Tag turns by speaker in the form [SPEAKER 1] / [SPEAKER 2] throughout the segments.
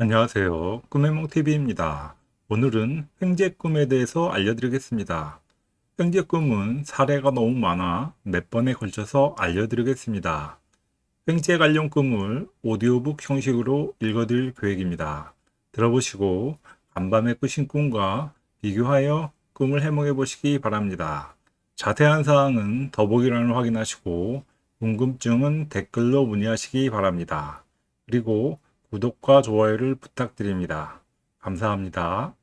[SPEAKER 1] 안녕하세요. 꿈해몽TV입니다. 오늘은 횡재 꿈에 대해서 알려드리겠습니다. 횡재 꿈은 사례가 너무 많아 몇 번에 걸쳐서 알려드리겠습니다. 횡재 관련 꿈을 오디오북 형식으로 읽어드릴 계획입니다. 들어보시고 간밤에 꾸신 꿈과 비교하여 꿈을 해몽해 보시기 바랍니다. 자세한 사항은 더보기란을 확인하시고 궁금증은 댓글로 문의하시기 바랍니다. 그리고 구독과 좋아요를 부탁드립니다. 감사합니다.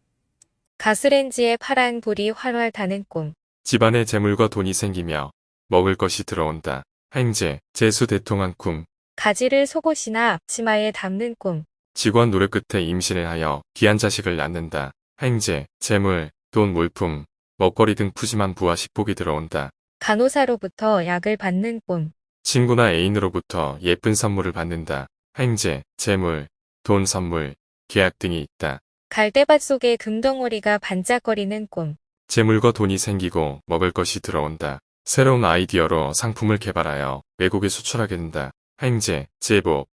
[SPEAKER 2] 가스렌지에 파란 불이 활활 타는 꿈.
[SPEAKER 3] 집안에 재물과 돈이 생기며 먹을 것이 들어온다. 행제, 재수 대통한 꿈.
[SPEAKER 2] 가지를 속옷이나 앞치마에 담는 꿈.
[SPEAKER 3] 직원 노력 끝에 임신을 하여 귀한 자식을 낳는다. 행제, 재물, 돈, 물품, 먹거리 등 푸짐한 부와 식복이 들어온다.
[SPEAKER 2] 간호사로부터 약을 받는 꿈.
[SPEAKER 3] 친구나 애인으로부터 예쁜 선물을 받는다. 행제, 재물, 돈 선물, 계약 등이 있다.
[SPEAKER 2] 갈대밭 속에 금덩어리가 반짝거리는 꿈.
[SPEAKER 3] 재물과 돈이 생기고 먹을 것이 들어온다. 새로운 아이디어로 상품을 개발하여 외국에 수출하게 된다. 행제, 제복,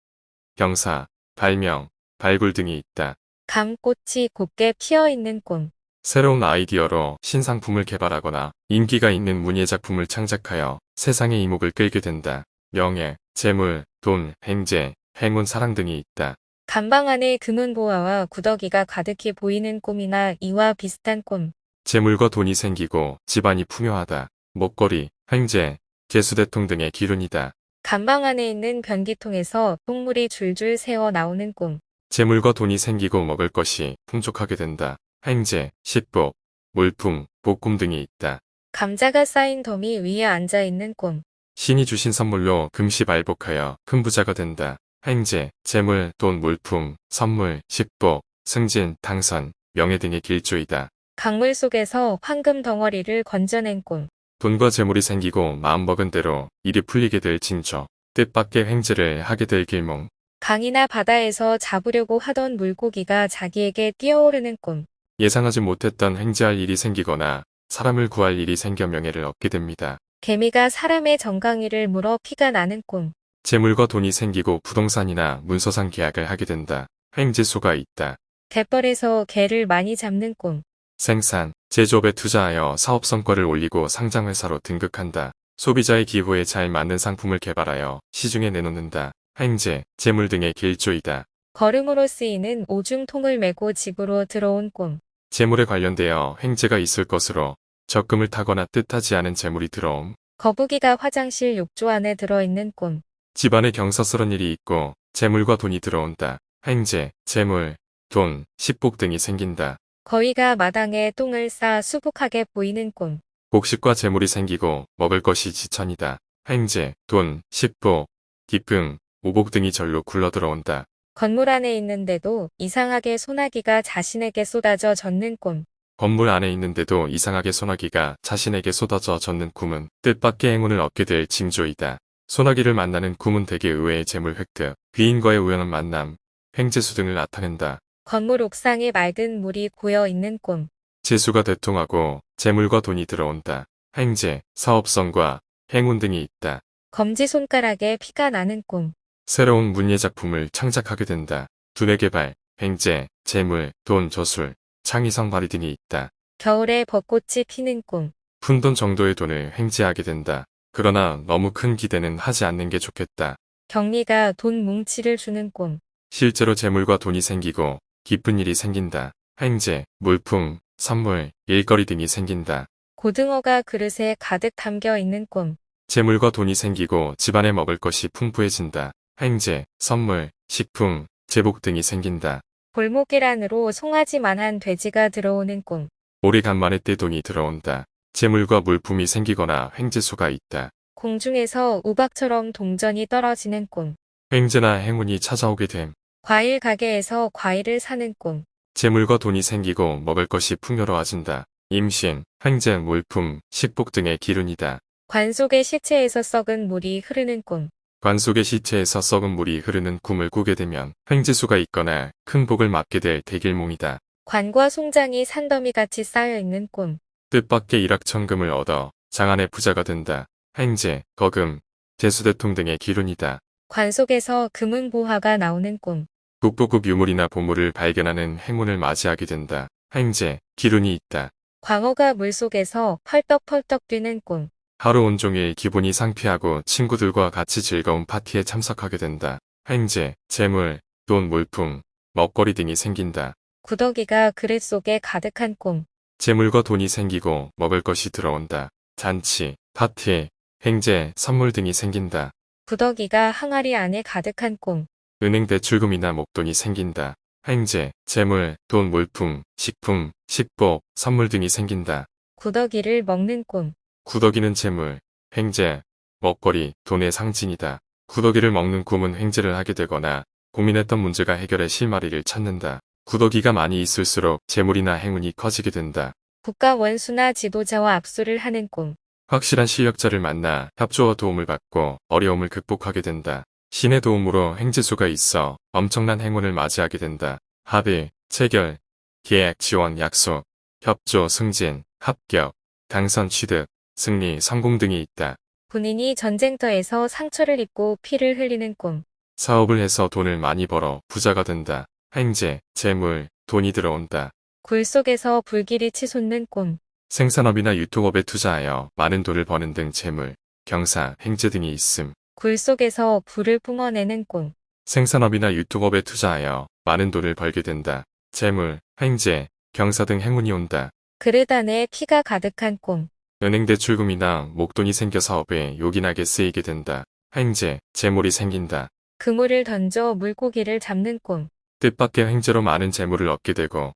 [SPEAKER 3] 병사, 발명, 발굴 등이 있다.
[SPEAKER 2] 감꽃이 곱게 피어있는 꿈.
[SPEAKER 3] 새로운 아이디어로 신상품을 개발하거나 인기가 있는 문예 작품을 창작하여 세상의 이목을 끌게 된다. 명예, 재물, 돈, 행제, 행운, 사랑 등이 있다.
[SPEAKER 2] 간방 안에 금은 보화와 구더기가 가득히 보이는 꿈이나 이와 비슷한 꿈.
[SPEAKER 3] 재물과 돈이 생기고 집안이 풍요하다. 먹거리, 행제, 개수대통 등의 기운이다.
[SPEAKER 2] 간방 안에 있는 변기통에서 똥물이 줄줄 새어 나오는 꿈.
[SPEAKER 3] 재물과 돈이 생기고 먹을 것이 풍족하게 된다. 행제, 식복, 물품, 복금 등이 있다.
[SPEAKER 2] 감자가 쌓인 더미 위에 앉아 있는 꿈.
[SPEAKER 3] 신이 주신 선물로 금시발복하여 큰 부자가 된다. 행제, 재물, 돈, 물품, 선물, 식복, 승진, 당선, 명예 등의 길조이다.
[SPEAKER 2] 강물 속에서 황금 덩어리를 건져낸 꿈.
[SPEAKER 3] 돈과 재물이 생기고 마음먹은 대로 일이 풀리게 될 징조. 뜻밖의 행제를 하게 될 길몽.
[SPEAKER 2] 강이나 바다에서 잡으려고 하던 물고기가 자기에게 뛰어오르는 꿈.
[SPEAKER 3] 예상하지 못했던 행제할 일이 생기거나 사람을 구할 일이 생겨 명예를 얻게 됩니다.
[SPEAKER 2] 개미가 사람의 정강이를 물어 피가 나는 꿈.
[SPEAKER 3] 재물과 돈이 생기고 부동산이나 문서상 계약을 하게 된다. 행제수가 있다.
[SPEAKER 2] 갯벌에서 개를 많이 잡는 꿈.
[SPEAKER 3] 생산, 제조업에 투자하여 사업 성과를 올리고 상장회사로 등극한다. 소비자의 기호에 잘 맞는 상품을 개발하여 시중에 내놓는다. 행제, 재물 등의 길조이다.
[SPEAKER 2] 걸음으로 쓰이는 오중통을 메고 집으로 들어온 꿈.
[SPEAKER 3] 재물에 관련되어 행제가 있을 것으로 적금을 타거나 뜻하지 않은 재물이 들어옴.
[SPEAKER 2] 거북이가 화장실 욕조 안에 들어있는 꿈.
[SPEAKER 3] 집안에 경사스런 일이 있고 재물과 돈이 들어온다. 행제, 재물, 돈, 식복 등이 생긴다.
[SPEAKER 2] 거위가 마당에 똥을 싸 수북하게 보이는 꿈.
[SPEAKER 3] 곡식과 재물이 생기고 먹을 것이 지천이다. 행제, 돈, 식복, 기쁨, 오복 등이 절로 굴러 들어온다.
[SPEAKER 2] 건물 안에 있는데도 이상하게 소나기가 자신에게 쏟아져 젖는 꿈.
[SPEAKER 3] 건물 안에 있는데도 이상하게 소나기가 자신에게 쏟아져 젖는 꿈은 뜻밖의 행운을 얻게 될 징조이다. 소나기를 만나는 대개 의외의 재물 획득, 귀인과의 우연한 만남, 횡재수 등을 나타낸다.
[SPEAKER 2] 건물 옥상에 맑은 물이 고여 있는 꿈.
[SPEAKER 3] 재수가 대통하고 재물과 돈이 들어온다. 행제, 사업성과 행운 등이 있다.
[SPEAKER 2] 검지 손가락에 피가 나는 꿈.
[SPEAKER 3] 새로운 문예 작품을 창작하게 된다. 두뇌 개발, 행제, 재물, 돈, 저술, 창의성 발휘 등이 있다.
[SPEAKER 2] 겨울에 벚꽃이 피는 꿈.
[SPEAKER 3] 푼돈 정도의 돈을 행제하게 된다. 그러나 너무 큰 기대는 하지 않는 게 좋겠다.
[SPEAKER 2] 경리가 돈 뭉치를 주는 꿈.
[SPEAKER 3] 실제로 재물과 돈이 생기고 기쁜 일이 생긴다. 행제, 물품, 선물, 일거리 등이 생긴다.
[SPEAKER 2] 고등어가 그릇에 가득 담겨 있는 꿈.
[SPEAKER 3] 재물과 돈이 생기고 집안에 먹을 것이 풍부해진다. 행제, 선물, 식품, 제복 등이 생긴다.
[SPEAKER 2] 골목계란으로 송아지만한 돼지가 들어오는 꿈.
[SPEAKER 3] 오래간만에 떼돈이 들어온다. 재물과 물품이 생기거나 횡재수가 있다.
[SPEAKER 2] 공중에서 우박처럼 동전이 떨어지는 꿈.
[SPEAKER 3] 횡재나 행운이 찾아오게 됨.
[SPEAKER 2] 과일 가게에서 과일을 사는 꿈.
[SPEAKER 3] 재물과 돈이 생기고 먹을 것이 풍요로워진다. 임신, 횡재, 물품, 식복 등의 기운이다.
[SPEAKER 2] 관 속의 시체에서 썩은 물이 흐르는 꿈.
[SPEAKER 3] 관 속의 시체에서 썩은 물이 흐르는 꿈을 꾸게 되면 횡재수가 있거나 큰 복을 맞게 될 대길몽이다.
[SPEAKER 2] 관과 송장이 산더미같이 쌓여 있는 꿈.
[SPEAKER 3] 뜻밖의 일확천금을 얻어 장안의 부자가 된다. 행제, 거금, 재수대통 등의 기운이다.
[SPEAKER 2] 관 속에서 금은 보화가 나오는 꿈.
[SPEAKER 3] 국보국 유물이나 보물을 발견하는 행운을 맞이하게 된다. 행제, 기운이 있다.
[SPEAKER 2] 광어가 물속에서 펄떡펄떡 뛰는 꿈.
[SPEAKER 3] 하루 온종일 기분이 상쾌하고 친구들과 같이 즐거운 파티에 참석하게 된다. 행제, 재물, 돈, 물품, 먹거리 등이 생긴다.
[SPEAKER 2] 구더기가 그릇 속에 가득한 꿈.
[SPEAKER 3] 재물과 돈이 생기고 먹을 것이 들어온다. 잔치, 파티, 행제, 선물 등이 생긴다.
[SPEAKER 2] 구더기가 항아리 안에 가득한 꿈.
[SPEAKER 3] 은행 대출금이나 목돈이 생긴다. 행제, 재물, 돈, 물품, 식품, 식복, 선물 등이 생긴다.
[SPEAKER 2] 구더기를 먹는 꿈.
[SPEAKER 3] 구더기는 재물, 행제, 먹거리, 돈의 상징이다. 구더기를 먹는 꿈은 횡재를 하게 되거나 고민했던 문제가 해결의 실마리를 찾는다. 구더기가 많이 있을수록 재물이나 행운이 커지게 된다.
[SPEAKER 2] 국가 원수나 지도자와 압수를 하는 꿈.
[SPEAKER 3] 확실한 실력자를 만나 협조와 도움을 받고 어려움을 극복하게 된다. 신의 도움으로 행지수가 있어 엄청난 행운을 맞이하게 된다. 합의, 체결, 계약, 지원, 약속, 협조, 승진, 합격, 당선, 취득, 승리, 성공 등이 있다.
[SPEAKER 2] 군인이 전쟁터에서 상처를 입고 피를 흘리는 꿈.
[SPEAKER 3] 사업을 해서 돈을 많이 벌어 부자가 된다. 행제, 재물, 돈이 들어온다.
[SPEAKER 2] 굴 속에서 불길이 치솟는 꿈.
[SPEAKER 3] 생산업이나 유통업에 투자하여 많은 돈을 버는 등 재물, 경사, 행제 등이 있음.
[SPEAKER 2] 굴 속에서 불을 뿜어내는 꿈.
[SPEAKER 3] 생산업이나 유통업에 투자하여 많은 돈을 벌게 된다. 재물, 행제, 경사 등 행운이 온다.
[SPEAKER 2] 그릇 안에 피가 가득한 꿈.
[SPEAKER 3] 은행 대출금이나 목돈이 생겨 사업에 요긴하게 쓰이게 된다. 행제, 재물이 생긴다.
[SPEAKER 2] 그물을 던져 물고기를 잡는 꿈.
[SPEAKER 3] 뜻밖의 행제로 많은 재물을 얻게 되고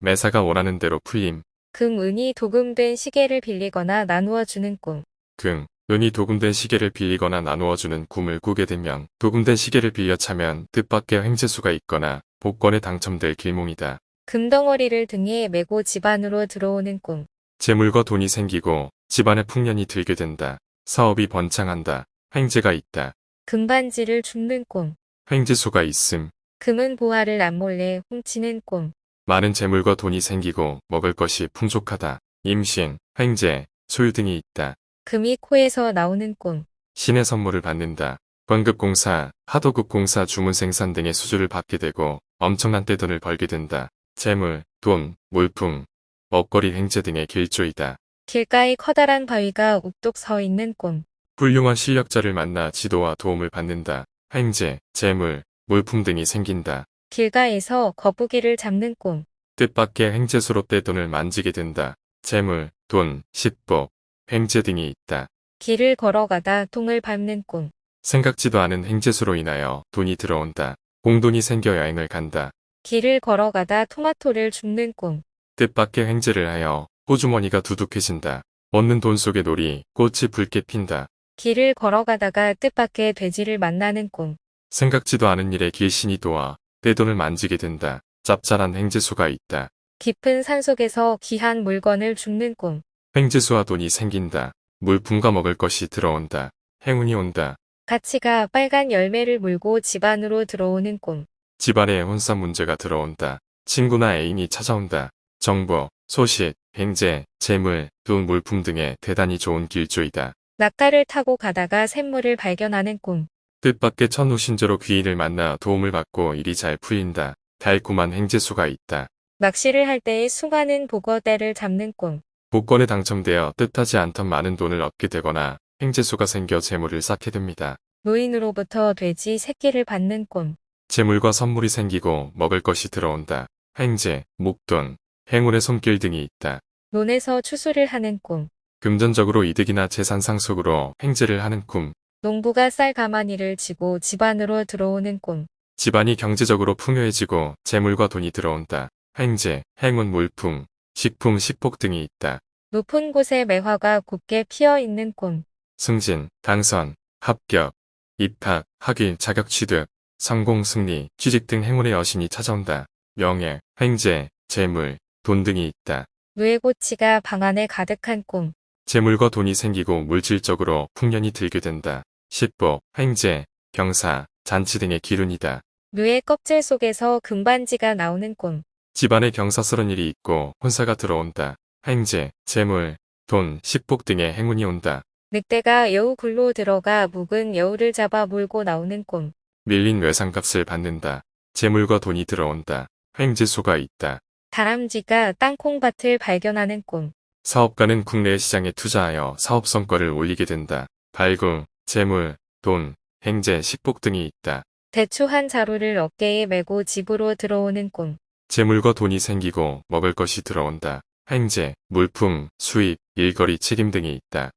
[SPEAKER 3] 매사가 원하는 대로 풀림,
[SPEAKER 2] 금, 은이 도금된 시계를 빌리거나 나누어 주는 꿈.
[SPEAKER 3] 금, 은이 도금된 시계를 빌리거나 나누어 주는 꿈을 꾸게 되면 도금된 시계를 빌려 차면 뜻밖의 행제수가 있거나 복권에 당첨될 길몽이다.
[SPEAKER 2] 금덩어리를 등에 메고 집 안으로 들어오는 꿈.
[SPEAKER 3] 재물과 돈이 생기고 집안에 풍년이 들게 된다. 사업이 번창한다. 횡재가 있다.
[SPEAKER 2] 금반지를 줍는 꿈.
[SPEAKER 3] 횡재수가 있음.
[SPEAKER 2] 금은 보화를 남몰래 훔치는 꿈.
[SPEAKER 3] 많은 재물과 돈이 생기고 먹을 것이 풍족하다. 임신, 횡재, 소유 등이 있다.
[SPEAKER 2] 금이 코에서 나오는 꿈.
[SPEAKER 3] 신의 선물을 받는다. 관급공사, 하도급공사 주문 생산 등의 수주를 받게 되고 엄청난 떼돈을 벌게 된다. 재물, 돈, 물품, 먹거리 횡재 등의 길조이다.
[SPEAKER 2] 길가에 커다란 바위가 욱뚝 서 있는 꿈.
[SPEAKER 3] 훌륭한 실력자를 만나 지도와 도움을 받는다. 횡재, 재물, 물품 등이 생긴다.
[SPEAKER 2] 길가에서 거북이를 잡는 꿈.
[SPEAKER 3] 뜻밖의 횡재수로 떼돈을 만지게 된다. 재물, 돈, 식복, 횡재 등이 있다.
[SPEAKER 2] 길을 걸어가다 통을 밟는 꿈.
[SPEAKER 3] 생각지도 않은 횡재수로 인하여 돈이 들어온다. 공돈이 생겨 여행을 간다.
[SPEAKER 2] 길을 걸어가다 토마토를 줍는 꿈.
[SPEAKER 3] 뜻밖의 횡재를 하여 호주머니가 두둑해진다. 얻는 돈 속에 놀이, 꽃이 붉게 핀다.
[SPEAKER 2] 길을 걸어가다가 뜻밖의 돼지를 만나는 꿈.
[SPEAKER 3] 생각지도 않은 일에 길신이 도와 떼돈을 만지게 된다. 짭짤한 횡재수가 있다.
[SPEAKER 2] 깊은 산속에서 귀한 물건을 줍는 꿈.
[SPEAKER 3] 횡재수와 돈이 생긴다. 물품과 먹을 것이 들어온다. 행운이 온다.
[SPEAKER 2] 가치가 빨간 열매를 물고 집 안으로 들어오는 꿈.
[SPEAKER 3] 집안에 혼산 문제가 들어온다. 친구나 애인이 찾아온다. 정보, 소식, 횡재, 재물, 돈, 물품 등의 대단히 좋은 길조이다.
[SPEAKER 2] 낙타를 타고 가다가 샘물을 발견하는 꿈.
[SPEAKER 3] 뜻밖의 천우신조로 귀인을 만나 도움을 받고 일이 잘 풀린다. 달콤한 횡재수가 있다.
[SPEAKER 2] 낚시를 할 때의 수많은 복어대를 잡는 꿈.
[SPEAKER 3] 복권에 당첨되어 뜻하지 않던 많은 돈을 얻게 되거나 횡재수가 생겨 재물을 쌓게 됩니다.
[SPEAKER 2] 노인으로부터 돼지 새끼를 받는 꿈.
[SPEAKER 3] 재물과 선물이 생기고 먹을 것이 들어온다. 횡재, 목돈, 행운의 손길 등이 있다.
[SPEAKER 2] 논에서 추수를 하는 꿈.
[SPEAKER 3] 금전적으로 이득이나 재산 상속으로 횡재를 하는 꿈.
[SPEAKER 2] 농부가 쌀 가마니를 지고 집 안으로 들어오는 꿈.
[SPEAKER 3] 집안이 경제적으로 풍요해지고 재물과 돈이 들어온다. 횡재, 행운 물품, 식품, 식복 등이 있다.
[SPEAKER 2] 높은 곳에 매화가 곱게 피어 있는 꿈.
[SPEAKER 3] 승진, 당선, 합격, 입학, 학위, 자격 취득, 성공, 승리, 취직 등 행운의 여신이 찾아온다. 명예, 횡재, 재물, 돈 등이 있다.
[SPEAKER 2] 누에고치가 방 안에 가득한 꿈.
[SPEAKER 3] 재물과 돈이 생기고 물질적으로 풍년이 들게 된다. 식복, 횡재, 경사, 잔치 등의 기운이다.
[SPEAKER 2] 누에 껍질 속에서 금반지가 나오는 꿈.
[SPEAKER 3] 집안에 경사스런 일이 있고 혼사가 들어온다. 횡재, 재물, 돈, 식복 등의 행운이 온다.
[SPEAKER 2] 늑대가 여우 굴로 들어가 묵은 여우를 잡아 물고 나오는 꿈.
[SPEAKER 3] 밀린 외상값을 받는다. 재물과 돈이 들어온다. 횡재소가 있다.
[SPEAKER 2] 다람쥐가 땅콩밭을 발견하는 꿈.
[SPEAKER 3] 사업가는 국내 시장에 투자하여 사업 성과를 올리게 된다. 발굴, 재물, 돈, 행재, 식복 등이 있다.
[SPEAKER 2] 대추 한 자루를 어깨에 메고 집으로 들어오는 꿈.
[SPEAKER 3] 재물과 돈이 생기고 먹을 것이 들어온다. 행재, 물품, 수입, 일거리 책임 등이 있다.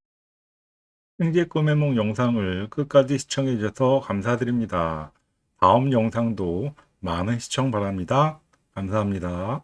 [SPEAKER 1] 횡재 꿈의 몽 영상을 끝까지 시청해 주셔서 감사드립니다. 다음 영상도 많은 시청 바랍니다. 감사합니다.